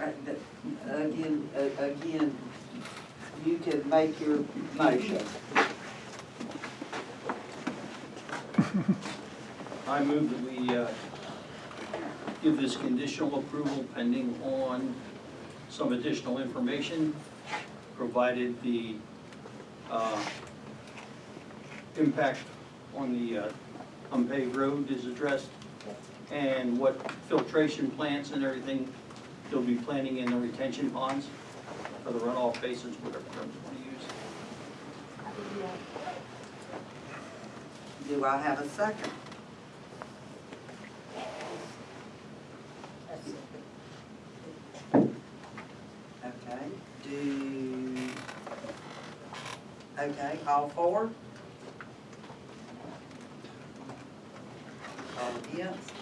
Again, again, you can make your motion. I move that we uh, give this conditional approval pending on some additional information, provided the uh, impact on the uh, unpaved road is addressed, and what filtration plants and everything they'll be planting in the retention ponds for the runoff basins, whatever terms you want to use. Do I have a second? Okay, do, okay, all four? All against?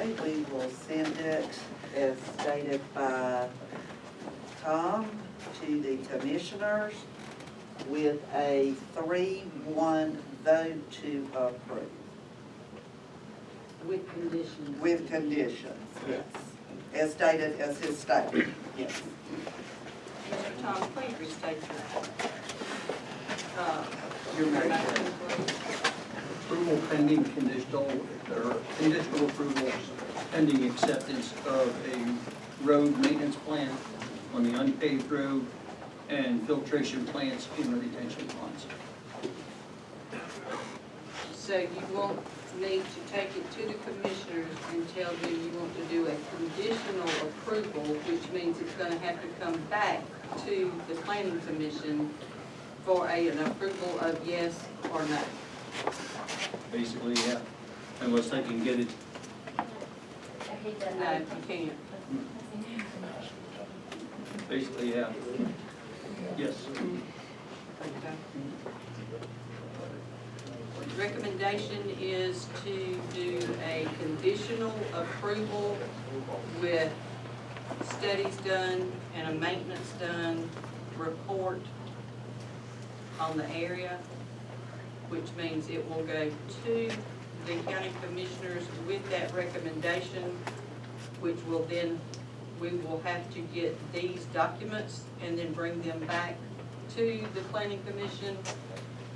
Okay, we will send it as stated by Tom to the commissioners with a three-one vote to approve, With conditions. with conditions, yes. As stated, as his statement, yes. Mr. Tom, please restate your, uh, Your motion. motion, please. Pending conditional, or conditional approval pending acceptance of a road maintenance plan on the unpaved road and filtration plants in the retention ponds. So you want me to take it to the commissioners and tell them you want to do a conditional approval, which means it's gonna have to come back to the planning commission for a, an approval of yes or no. Basically, yeah, unless they can get it, No, you can't. basically, yeah. Yes. Okay. Recommendation is to do a conditional approval with studies done and a maintenance done report on the area, which means it will go to the county commissioners with that recommendation, which will then, we will have to get these documents and then bring them back to the planning commission.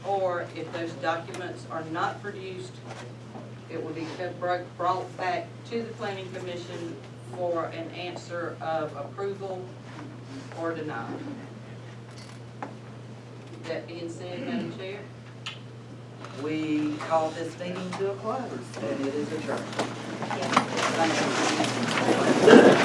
Or if those documents are not produced, it will be brought back to the planning commission for an answer of approval or denial. That being said, Madam Chair, we call this meeting to a close, and it is adjourned. Thank you.